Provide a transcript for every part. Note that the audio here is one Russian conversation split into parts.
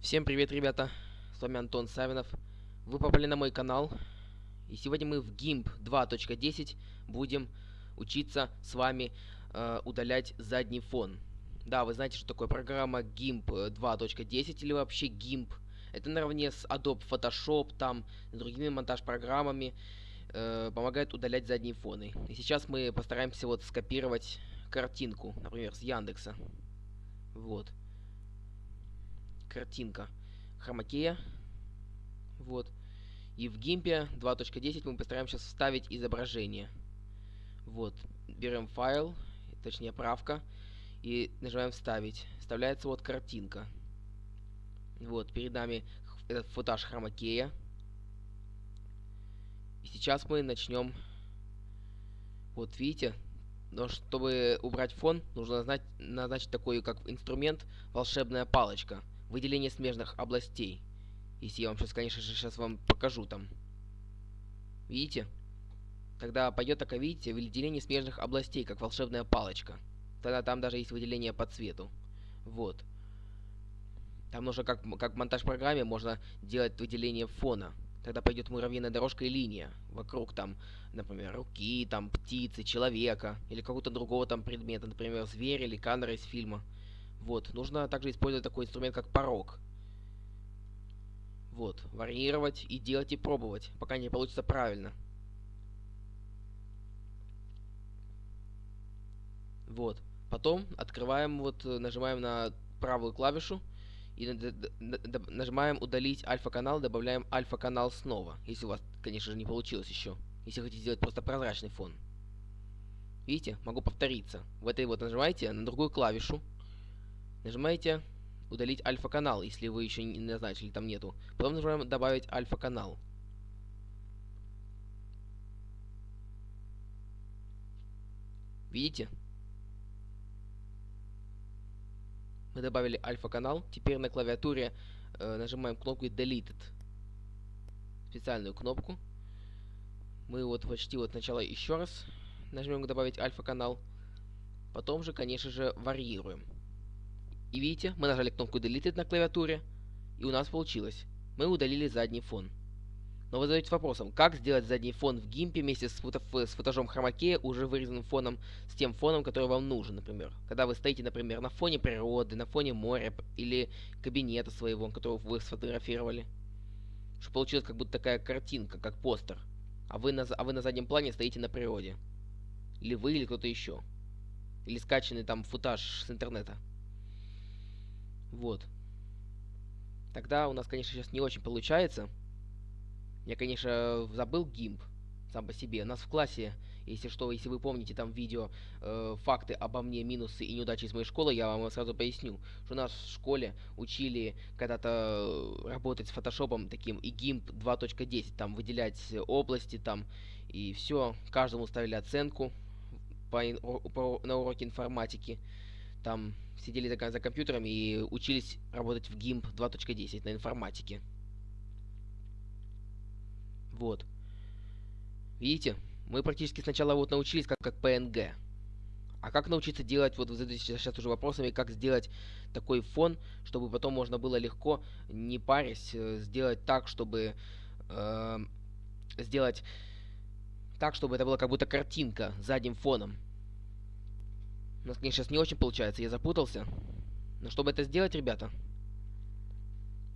Всем привет, ребята! С вами Антон Савинов. Вы попали на мой канал. И сегодня мы в GIMP 2.10 будем учиться с вами э, удалять задний фон. Да, вы знаете, что такое программа GIMP 2.10 или вообще GIMP. Это наравне с Adobe Photoshop, там, с другими монтаж-программами э, помогает удалять задние фоны. И сейчас мы постараемся вот скопировать картинку, например, с Яндекса. Вот картинка хромакея. Вот. И в гимпе 2.10 мы постараемся вставить изображение. Вот. Берем файл, точнее правка, и нажимаем вставить. Вставляется вот картинка. Вот, перед нами этот футаж хромакея. И сейчас мы начнем... Вот, видите? Но чтобы убрать фон, нужно назначить, назначить такой, как инструмент, волшебная палочка выделение смежных областей. Если я вам сейчас, конечно же, сейчас вам покажу там. Видите? Тогда пойдет такое, видите, выделение смежных областей, как волшебная палочка. Тогда там даже есть выделение по цвету. Вот. Там нужно, как, как в монтаж-программе, можно делать выделение фона. Тогда пойдет муравьиная дорожка и линия. Вокруг там, например, руки, там, птицы, человека. Или какого-то другого там предмета. Например, зверя или камера из фильма. Вот, нужно также использовать такой инструмент, как порог. Вот, варьировать и делать и пробовать, пока не получится правильно. Вот. Потом открываем, вот, нажимаем на правую клавишу и нажимаем удалить альфа-канал, добавляем альфа-канал снова, если у вас, конечно же, не получилось еще. Если хотите сделать просто прозрачный фон. Видите, могу повториться. В этой вот нажимаете на другую клавишу, Нажимаете удалить альфа-канал, если вы еще не назначили, там нету. Потом нажимаем добавить альфа-канал. Видите? Мы добавили альфа-канал. Теперь на клавиатуре э, нажимаем кнопку Deleted. Специальную кнопку. Мы вот почти вот сначала еще раз нажмем добавить альфа-канал. Потом же, конечно же, варьируем. И видите, мы нажали кнопку Deleted на клавиатуре, и у нас получилось. Мы удалили задний фон. Но вы задаете вопросом, как сделать задний фон в гимпе вместе с, фото с футажом хромакея, уже вырезанным фоном, с тем фоном, который вам нужен, например. Когда вы стоите, например, на фоне природы, на фоне моря или кабинета своего, которого вы сфотографировали. Что получилась как будто такая картинка, как постер. А вы на, а вы на заднем плане стоите на природе. Или вы, или кто-то еще. Или скачанный там футаж с интернета. Вот. Тогда у нас, конечно, сейчас не очень получается. Я, конечно, забыл гимп сам по себе. У нас в классе, если что, если вы помните там видео э, факты обо мне, минусы и неудачи из моей школы, я вам сразу поясню, что нас в школе учили когда-то работать с фотошопом таким и гимп 2.10, там выделять области там и все, каждому ставили оценку по, по, на уроке информатики там сидели за, за компьютерами и учились работать в GIMP 2.10 на информатике. Вот. Видите? Мы практически сначала вот научились как, как PNG. А как научиться делать, вот вы задаете сейчас уже вопросами, как сделать такой фон, чтобы потом можно было легко, не парясь, э, сделать так, чтобы... Э, сделать так, чтобы это была как будто картинка задним фоном. У нас, конечно, сейчас не очень получается, я запутался. Но чтобы это сделать, ребята,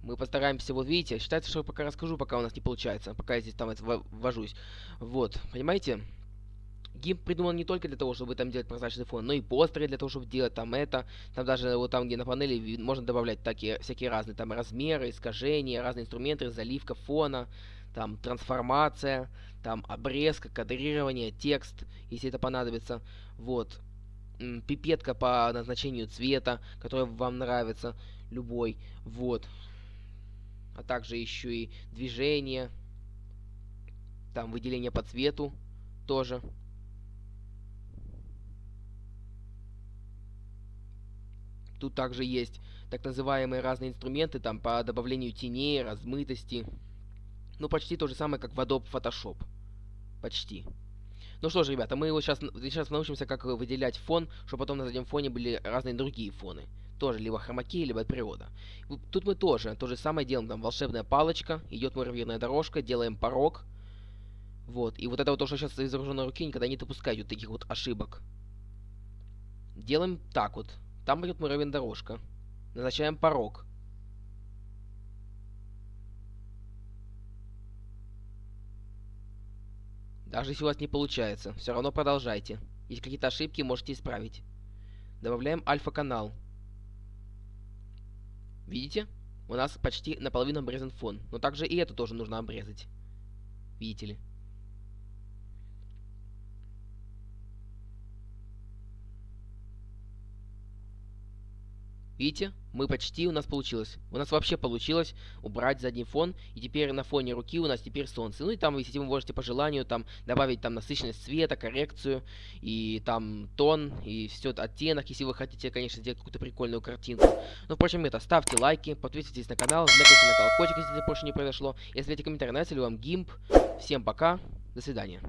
мы постараемся, вот видите, считается, что я пока расскажу, пока у нас не получается, пока я здесь там ввожусь. Вот, понимаете? Гимп придуман не только для того, чтобы там делать прозрачный фон, но и постеры для того, чтобы делать там это. Там даже вот там, где на панели, можно добавлять такие всякие разные там размеры, искажения, разные инструменты, заливка фона, там трансформация, там обрезка, кадрирование, текст, если это понадобится. Вот пипетка по назначению цвета, который вам нравится, любой, вот. А также еще и движение, там выделение по цвету тоже. Тут также есть так называемые разные инструменты там по добавлению теней, размытости. Ну, почти то же самое, как в Adobe Photoshop. Почти. Ну что ж, ребята, мы его сейчас, сейчас научимся, как выделять фон, чтобы потом на заднем фоне были разные другие фоны. Тоже либо хромакей, либо от природа. Тут мы тоже то же самое делаем. Там волшебная палочка, идет муравьиная дорожка, делаем порог. Вот. И вот это вот то, что сейчас изображено на руке, никогда не допускайте вот таких вот ошибок. Делаем так вот. Там идет муравьиная дорожка. Назначаем порог. Даже если у вас не получается, все равно продолжайте. Если какие-то ошибки, можете исправить. Добавляем альфа-канал. Видите? У нас почти наполовину обрезан фон. Но также и это тоже нужно обрезать. Видите ли? Видите? Мы почти, у нас получилось. У нас вообще получилось убрать задний фон. И теперь на фоне руки у нас теперь солнце. Ну и там, если вы можете по желанию, там добавить там насыщенность цвета, коррекцию. И там тон, и все оттенок, если вы хотите, конечно, сделать какую-то прикольную картинку. Ну, впрочем, это, ставьте лайки, подписывайтесь на канал, жмякайте на колокольчик, если это больше не произошло. И оставляйте комментарии, нравится ли вам гимп. Всем пока, до свидания.